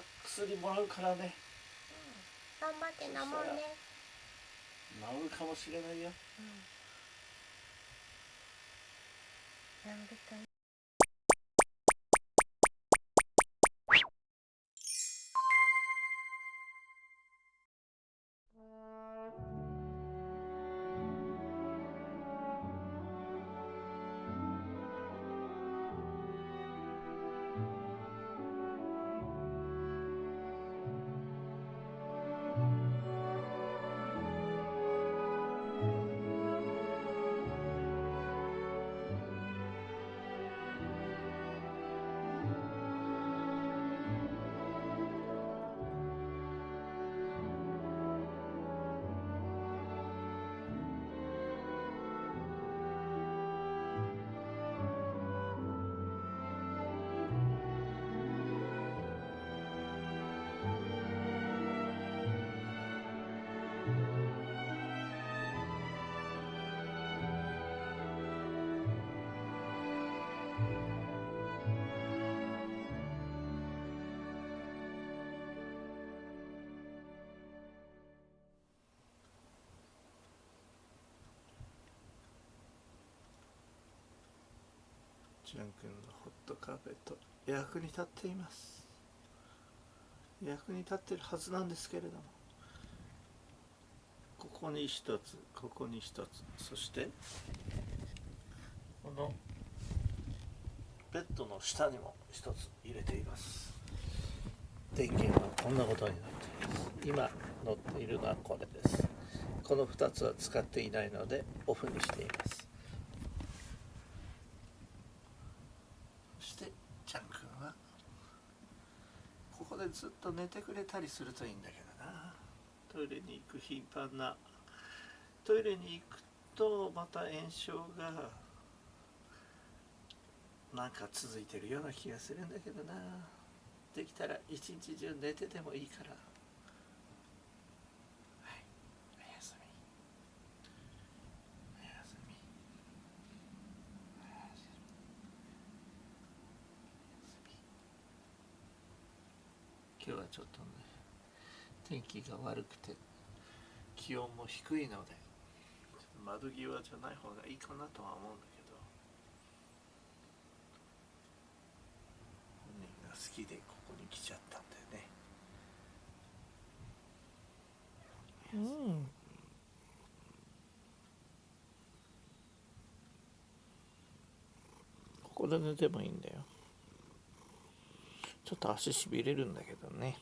た薬もらうからね。頑張って飲もうね。治るかもしれないよ。治るといジャン君のホットカーペット役に立っています。役に立ってるはずなんですけれども。ここに一つここに一つ。そしてこのベッドの下にも一つ入れています。電源はこんなことになっています。今乗っているのはこれです。この2つは使っていないのでオフにしていますそしてちゃんくんはここでずっと寝てくれたりするといいんだけどな。トイレに行く頻繁な。トイレに行くとまた炎症がなんか続いてるような気がするんだけどな。できたら一日中寝ててもいいからはいおやすみおやすみおやすみ今日はちょっとね天気が悪くて気温も低いので窓際じゃない方がいいかなとは思うんだけど本人が好きでここに来ちゃったんだよね。うん。ここで寝てもいいんだよちょっと足しびれるんだけどね。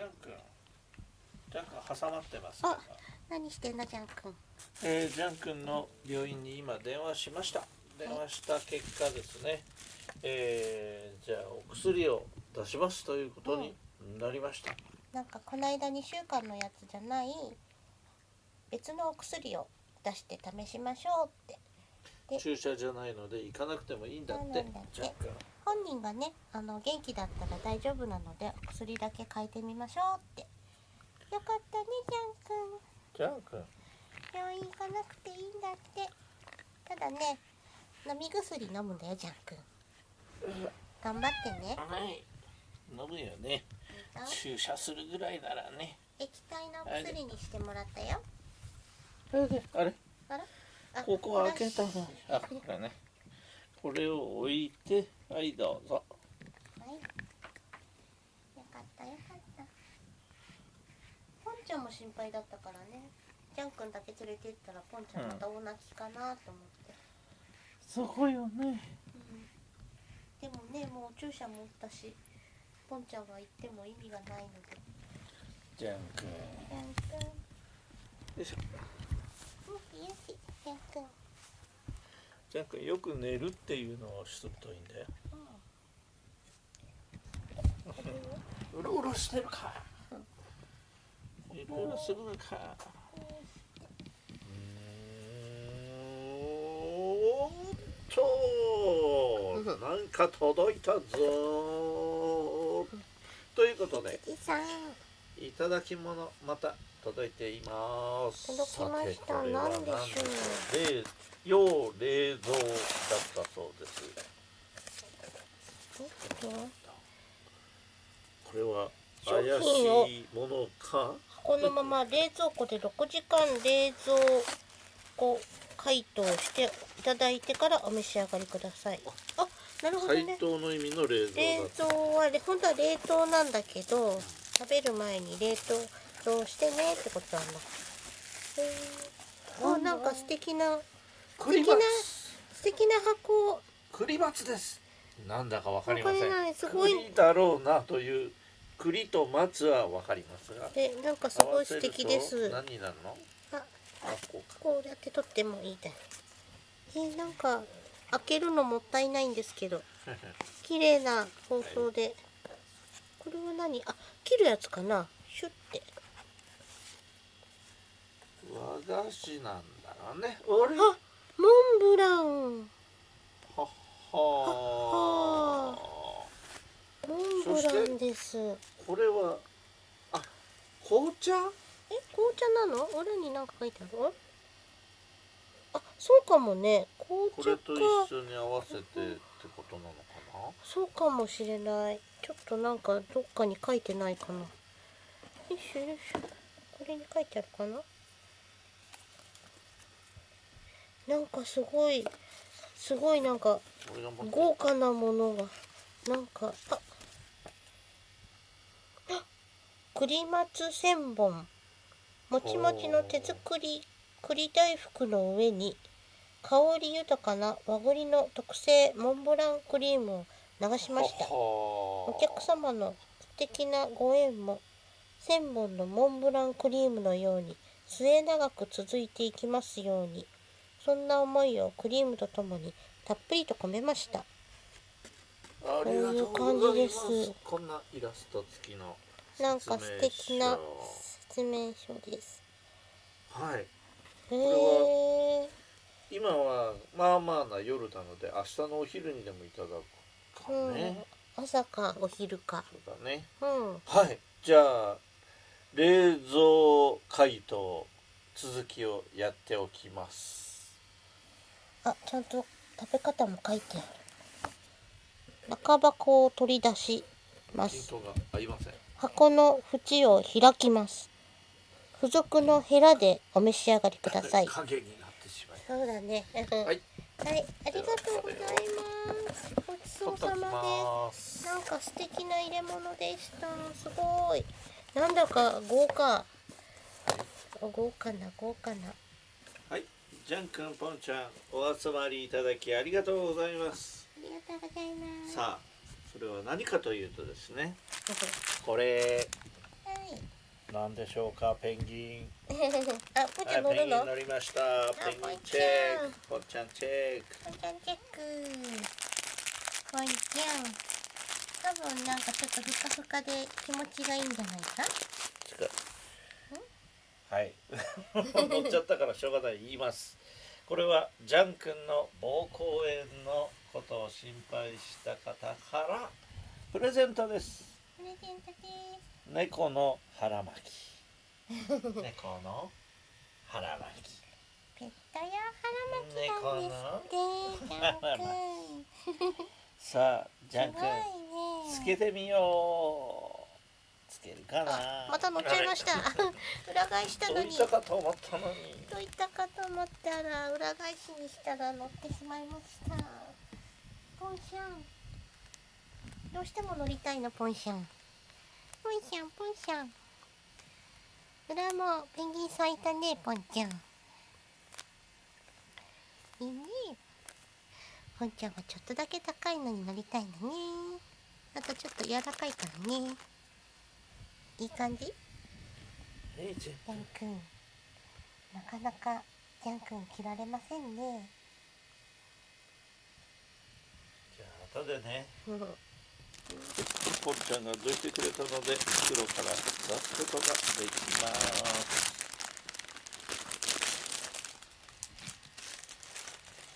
ジャン君ジャン君挟まってますあ何してんのジャン君？えー、ジャン君の病院に今電話しました。電話した結果ですね、えー、じゃあお薬を出しますということになりました、なんかこの間2週間のやつじゃない別のお薬を出して試しましょうって。で注射じゃないので行かなくてもいいんだって。本人がねあの元気だったら大丈夫なのでお薬だけ変えてみましょうって。よかったねジャン君。ジャン君？病院行かなくていいんだって。ただね飲み薬飲むんだよジャン君。頑張ってね。はい。飲むよね。注射するぐらいならね。液体のお薬にしてもらったよ。あれ？ここ開けたのにあこれねこれを置いてはいどうぞはい。よかったよかった。ポンちゃんも心配だったからね。ジャン君だけ連れて行ったらポンちゃんまた大泣きかなと思って。そこよねでもね、もう注射も打ったし、ポンちゃんが行っても意味がないので。ジャン君ジャン君、よいしょうんゃんくんジャン君よく寝るっていうのをしとくといいんだよ。うろうろしてるか。うろうろするのか。うーんとなんか届いたぞ。ということでじさんいただき物また届いています。届きました。何でしょう。冷要冷蔵だったそうです。これは商怪しいものか？このまま冷蔵庫で6時間冷蔵庫解凍していただいてからお召し上がりください。あなるほど解ね凍の意味の冷蔵冷だ蔵はね本当は冷凍なんだけど食べる前に冷凍してねってことなんだ。へー。あなんか素敵なクリマ素敵なツ素敵な箱。クリマツです。なんだかわかりません。すごい。栗だろうなという栗と松はわかりますが。でなんかすごい素敵です。合わせると何になるの？ああこうか。こうやって取ってもいいだえーなんか開けるのもったいないんですけど。綺麗な包装でこれは何？あ切るやつかな？シュッて。和菓子なんだろうね。俺あモンブラン。ははモンブランです。えこれはあ紅茶？紅茶なの？裏に何か書いてある？あそうかもね。紅茶か。これと一緒に合わせてってことなの？かそうかもしれない。ちょっとなんかどっかに書いてないかな。よいしょよいしょ。これに書いてあるかな。なんかすごいすごいなんか豪華なものがなんかああ栗松千本。もちもちの手作り栗大福の上に香り豊かな和栗の特製モンブランクリームを流しました。お客様の素敵なご縁も千本のモンブランクリームのように末永く続いていきますようにそんな思いをクリームとともにたっぷりと込めました。こういう感じです。こんなイラスト付きのなんか素敵な説明書。です。書はい。へれえ今はまあまあな夜なので明日のお昼にでもいただくかうん。ね、朝かお昼か。そうだね。うん。はい。じゃあ冷蔵解凍続きをやっておきます。あちゃんと食べ方も書いて。ある中箱を取り出します。箱の縁を開きます。付属のヘラでお召し上がりください。そうだね。ははいい、ありがとうございます。ごちそうさままです。なんか素敵な入れ物でした。すごい。なんだか豪華。豪華な豪華な。はいジャン君ポンちゃんお集まりいただきありがとうございます。ありがとうございます。さあそれは何かというとですね。これ。はい何でしょうかペンギン。あ、ぽんちゃん乗はいペンギンるの乗りました。ペンギンチェック。ポンちゃんチェック。ぽんちゃんチェック。ぽんちゃん多分なんかちょっとふかふかで気持ちがいいんじゃないかはい乗っちゃったからしょうがない言いますこれはジャン君の膀胱炎のことを心配した方からプレゼントですプレゼントです猫の腹巻き。猫の腹巻き。ペット用腹巻きなんですってジャン君さあジャンすごいね。君つけてみよう。つけるかな。また乗っちゃいました。裏返したのに。どういったかと思ったのに。どういったかと思ったら裏返しにしたら乗ってしまいました。ポンシャン。どうしても乗りたいのポンシャンポンシャンポンシャン。裏もペンギンさんいたねポンちゃん。いいね。ポンちゃんはちょっとだけ高いのに乗りたいのね。あとちょっと柔らかいからね。いい感じ？えいちゃん。ヤンくんなかなかジャン君切られませんね。じゃあ後でね。うんポンちゃんがどいてくれたので袋から出すことができます。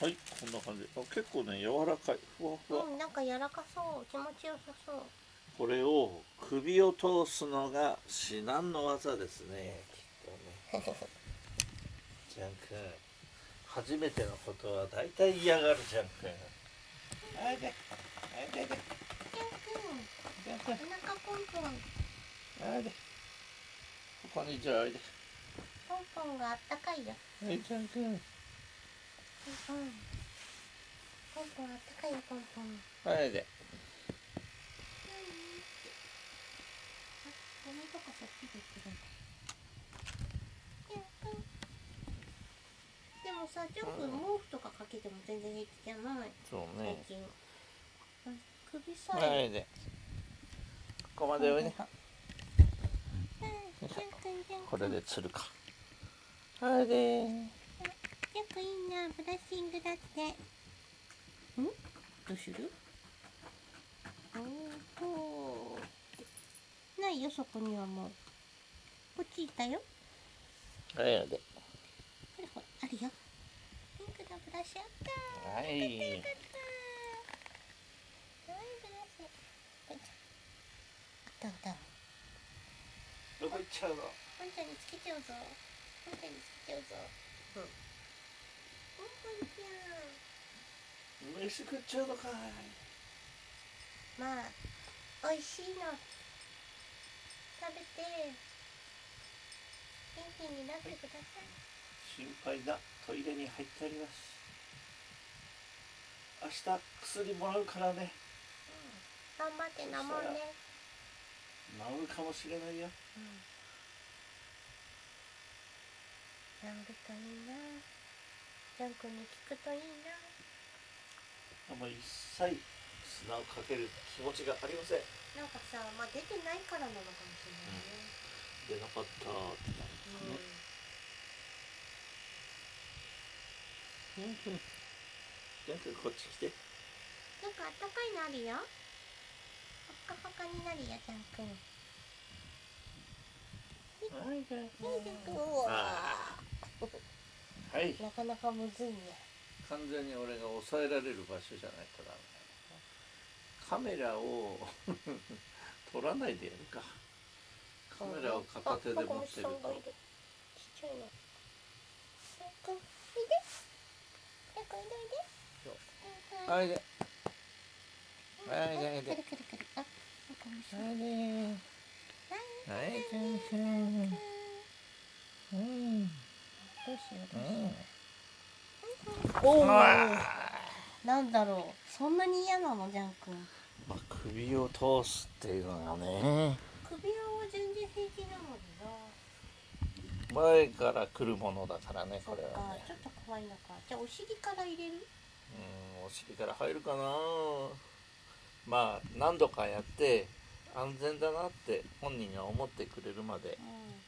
はいこんな感じ。あ結構ね柔らかい。ふわふわ、うん、なんか柔らかそう。気持ちよさそう。これを首を通すのが至難の技ですね。きっとね。ジャン君。初めてのことは大体嫌がるジャン君。あいであいでお腹ポンポンあいでここにじゃあおいでポンポンがあったかいよ。はいジャン君ポンポンポンポンあったかいよポンポン。はいで。ゴミとかそっちで行ってでもさジャン君毛布とかかけても全然平気じゃない？そう最ね近首さえ、はい。でここまでこれで釣るか。はい。でよくいいなブラッシングだって。ん？どうする？おー。とないよそこにはもう。こっちいたよ。はいで。ほらほらあるよ。ピンクのブラシあったはいどこ行っちゃうの？ポンちゃんにつけちゃうぞ。ポンちゃんにつけちゃうぞ。うん。ん。飯食っちゃうのかい。まあ美味しいの。食べて元気になってください。心配だ。トイレに入ってあります。明日薬もらうからね頑張って飲もうね治るかもしれないよ。うん。治るといいな。ジャン君に聞くといいな。もう一切砂をかける気持ちがありません。なんかさまあ出てないからなのかもしれないね。出なかったってなうん、るうん。うんジャン君こっち来て。なんかあったかいのあるよほっかほかになるよジャン君はいジャンはい。ジャン君うわあはい。なかなかむずいね。完全に俺が抑えられる場所じゃないとダメカメラを 撮らないでやるか。カメラを片手で持ってるあここ虫さんがいとるちっちゃいのジャン君おいでジャン君おいでおい。ではい。ではい。はい。はい。くるくるくるあなんか虫はいではいジャン君うん。どうしようどうしよう。おおあなんだろう。そんなに嫌なのジャン君。まあ首を通すっていうのがね。首輪は全然平気なのにな。前から来るものだからねこれはね。ちょっと怖いのか。じゃあお尻から入れる？うんお尻から入るかな。まあ何度かやって安全だなって本人が思ってくれるまでうん。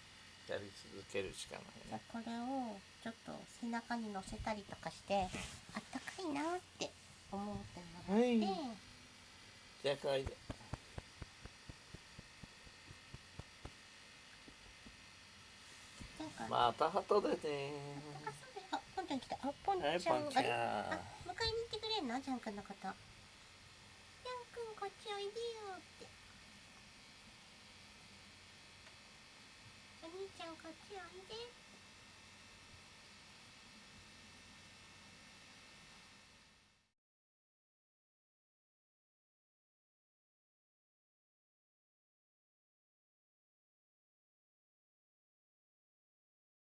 やり続けるしかないね。あこれをちょっと背中に乗せたりとかしてあったかいなって思ってもらって、はい。じゃあかいでまた後でね。あポンちゃん来た。あポンちゃん、はいポンちゃん。あれあ迎えに行ってくれんの？ジャン君のこと。ジャン君こっちおいでよってお兄ちゃんこっちおいで。